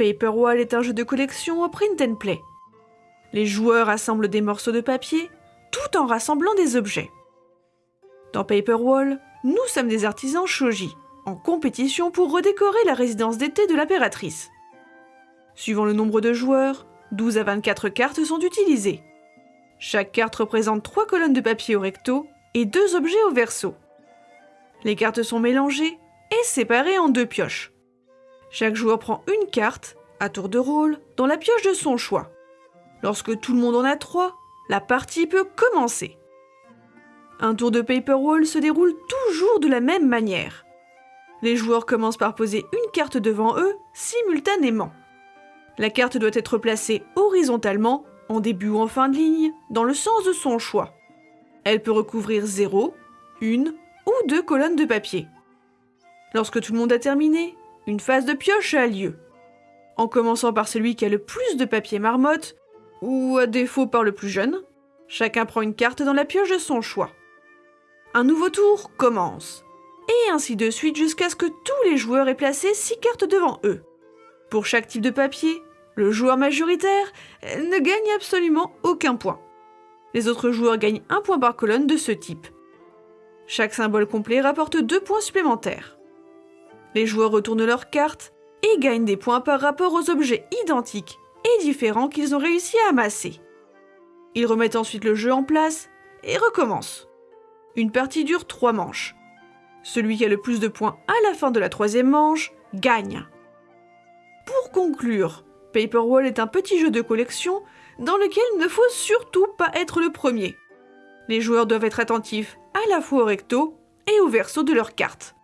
Paper Wall est un jeu de collection au print and play. Les joueurs assemblent des morceaux de papier tout en rassemblant des objets. Dans Paper Wall, nous sommes des artisans shoji, en compétition pour redécorer la résidence d'été de l'impératrice. Suivant le nombre de joueurs, 12 à 24 cartes sont utilisées. Chaque carte représente 3 colonnes de papier au recto et 2 objets au verso. Les cartes sont mélangées et séparées en deux pioches. Chaque joueur prend une carte, à tour de rôle, dans la pioche de son choix. Lorsque tout le monde en a trois, la partie peut commencer. Un tour de paper wall se déroule toujours de la même manière. Les joueurs commencent par poser une carte devant eux simultanément. La carte doit être placée horizontalement, en début ou en fin de ligne, dans le sens de son choix. Elle peut recouvrir 0, une ou deux colonnes de papier. Lorsque tout le monde a terminé, une phase de pioche a lieu. En commençant par celui qui a le plus de papier marmotte, ou à défaut par le plus jeune, chacun prend une carte dans la pioche de son choix. Un nouveau tour commence, et ainsi de suite jusqu'à ce que tous les joueurs aient placé 6 cartes devant eux. Pour chaque type de papier, le joueur majoritaire ne gagne absolument aucun point. Les autres joueurs gagnent un point par colonne de ce type. Chaque symbole complet rapporte 2 points supplémentaires. Les joueurs retournent leurs cartes et gagnent des points par rapport aux objets identiques et différents qu'ils ont réussi à amasser. Ils remettent ensuite le jeu en place et recommencent. Une partie dure 3 manches. Celui qui a le plus de points à la fin de la troisième manche gagne. Pour conclure, Paper Wall est un petit jeu de collection dans lequel il ne faut surtout pas être le premier. Les joueurs doivent être attentifs à la fois au recto et au verso de leurs cartes.